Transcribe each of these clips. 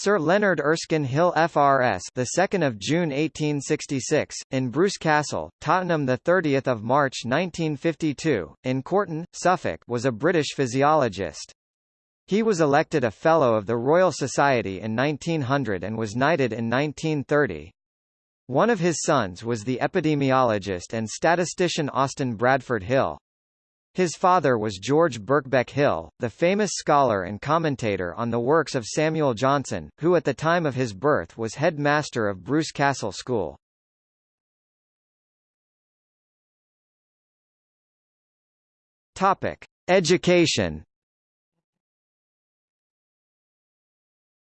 Sir Leonard Erskine Hill FRS, the 2nd of June 1866, in Bruce Castle, Tottenham, the 30th of March 1952, in Corton, Suffolk, was a British physiologist. He was elected a Fellow of the Royal Society in 1900 and was knighted in 1930. One of his sons was the epidemiologist and statistician Austin Bradford Hill. His father was George Birkbeck Hill, the famous scholar and commentator on the works of Samuel Johnson, who at the time of his birth was head master of Bruce Castle School. Topic: Education.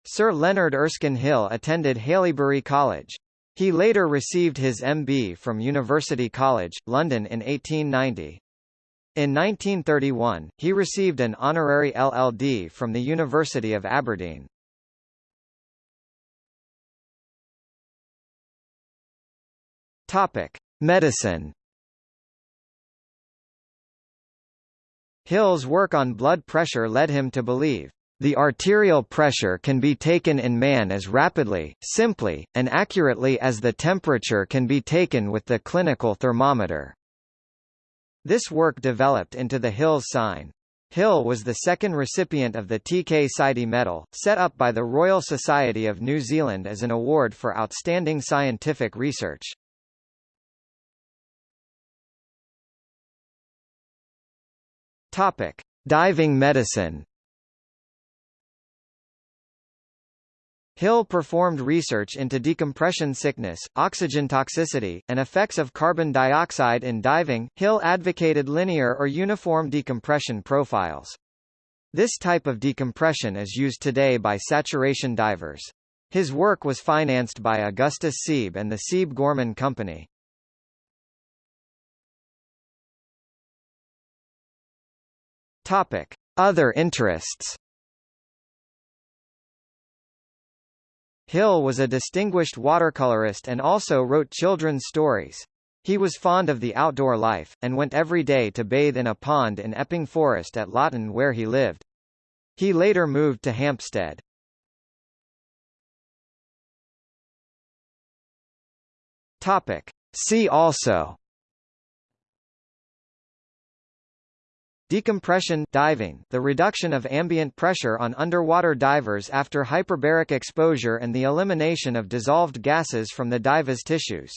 Sir Leonard Erskine Hill attended Haileybury College. He later received his MB from University College, London in 1890. In 1931, he received an honorary LLD from the University of Aberdeen. Topic: Medicine. Hill's work on blood pressure led him to believe the arterial pressure can be taken in man as rapidly, simply, and accurately as the temperature can be taken with the clinical thermometer. This work developed into the Hills sign. Hill was the second recipient of the TK Sidey Medal, set up by the Royal Society of New Zealand as an award for outstanding scientific research. Topic: Diving medicine. Hill performed research into decompression sickness, oxygen toxicity, and effects of carbon dioxide in diving. Hill advocated linear or uniform decompression profiles. This type of decompression is used today by saturation divers. His work was financed by Augustus Siebe and the Siebe Gorman Company. Topic: Other interests. Hill was a distinguished watercolorist and also wrote children's stories. He was fond of the outdoor life, and went every day to bathe in a pond in Epping Forest at Loughton where he lived. He later moved to Hampstead. Topic. See also Decompression diving, the reduction of ambient pressure on underwater divers after hyperbaric exposure and the elimination of dissolved gases from the diver's tissues.